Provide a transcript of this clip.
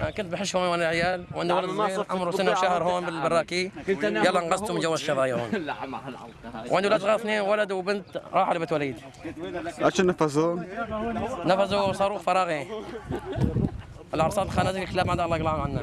آه، كنت بحش هون وأنا عيال وأنا ولد صغير عمره سنة وشهر هون بالبراكي. يلا انقذتهم من جوا الشظايا هون وعندي ولد صغار اثنين نعم، ولد وبنت راحوا لبيت وليد. إيش نفذوا؟ نفذوا صاروخ فراغي. الأرصاد الخنازير الكلاب ما عندها الله يقلعهم عنا.